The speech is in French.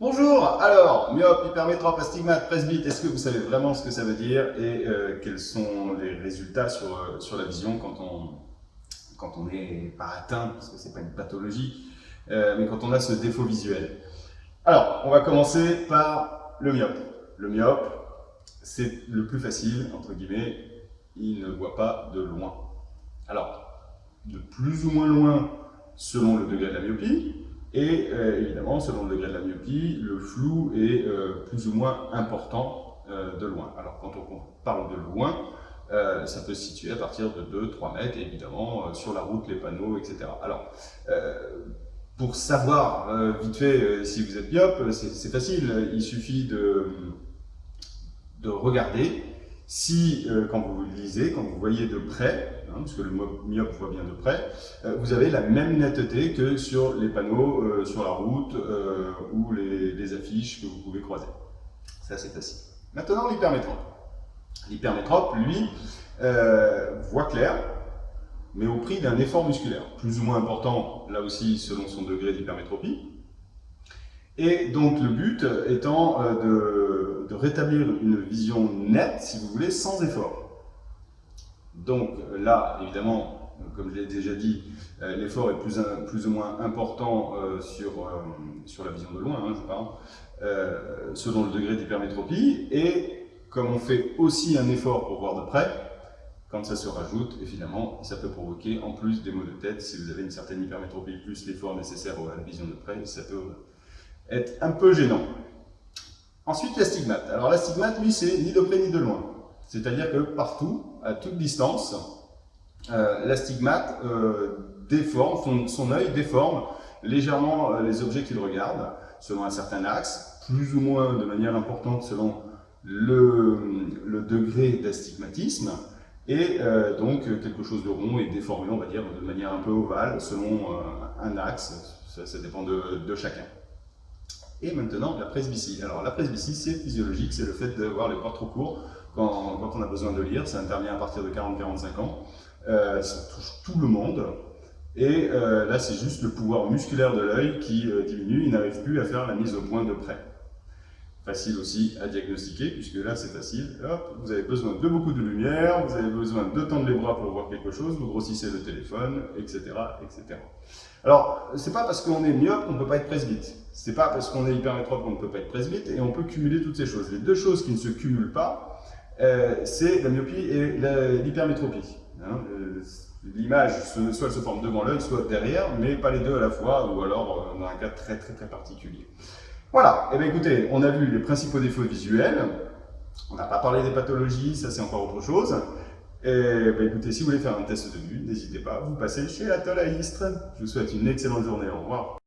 Bonjour, alors, myope, hypermétrope, astigmate, presbyte, est-ce que vous savez vraiment ce que ça veut dire et euh, quels sont les résultats sur, euh, sur la vision quand on quand pas atteint, parce que c'est pas une pathologie, euh, mais quand on a ce défaut visuel? Alors, on va commencer par le myope. Le myope, c'est le plus facile, entre guillemets, il ne voit pas de loin. Alors, de plus ou moins loin selon le degré de la myopie, et euh, évidemment, selon le degré de la myopie, le flou est euh, plus ou moins important euh, de loin. Alors quand on parle de loin, ça peut se situer à partir de 2-3 mètres, évidemment, sur la route, les panneaux, etc. Alors, pour savoir vite fait si vous êtes myope, c'est facile, il suffit de, de regarder si, euh, quand vous lisez, quand vous voyez de près, hein, parce que le myope voit bien de près, euh, vous avez la même netteté que sur les panneaux euh, sur la route ou les, affiches que vous pouvez croiser. Ça, c'est facile. Maintenant, l'hypermétrope. L'hypermétrope, lui, voit clair, mais au prix d'un effort musculaire, plus ou moins important, là aussi, selon son degré d'hypermétropie. Et donc, le but étant de de rétablir une vision nette, si vous voulez, sans effort. Donc là, évidemment, comme je l'ai déjà dit, euh, l'effort est plus, ou moins important euh, sur, euh, sur la vision de loin, hein, je parle, selon le degré d'hypermétropie. Et comme on fait aussi un effort pour voir de près, quand ça se rajoute, évidemment, ça peut provoquer en plus des maux de tête. Si vous avez une certaine hypermétropie plus l'effort nécessaire à la vision de près, ça peut être un peu gênant. Ensuite, l'astigmate. Alors l'astigmate, lui, c'est ni de près ni de loin. C'est-à-dire que partout, à toute distance, euh, l'astigmate euh, déforme, son, œil déforme légèrement euh, les objets qu'il regarde, selon un certain axe, plus ou moins de manière importante selon le, degré d'astigmatisme, et donc quelque chose de rond et déformé, on va dire, de manière un peu ovale, selon un axe, ça, dépend de chacun. Et maintenant, la presbytie. Alors, la presbytie, c'est physiologique, c'est le fait d'avoir les bras trop courts quand, on a besoin de lire. Ça intervient à partir de 40-45 ans. Euh, ça touche tout le monde. Et euh, là, c'est juste le pouvoir musculaire de l'œil qui euh, diminue. Il n'arrive plus à faire la mise au point de près. Facile aussi à diagnostiquer, puisque là, c'est facile. Hop, vous avez besoin de beaucoup de lumière, vous avez besoin de tendre les bras pour voir quelque chose, vous grossissez le téléphone, etc. etc. Alors, c'est pas parce qu'on est myope qu'on ne peut pas être presbyte. C'est pas parce qu'on est hypermétrope qu'on ne peut pas être presbyte, et on peut cumuler toutes ces choses. Les deux choses qui ne se cumulent pas, euh, c'est la myopie et l'hypermétropie. Hein. Euh, l'image, soit elle se forme devant l'œil, soit derrière, mais pas les deux à la fois, ou alors euh, dans un cas très très très particulier. Voilà, et eh bien écoutez, on a vu les principaux défauts visuels, on n'a pas parlé des pathologies, ça c'est encore autre chose. Et bien écoutez, si vous voulez faire un test de vue, n'hésitez pas, vous passez chez Atoll à Istres. Je vous souhaite une excellente journée, au revoir.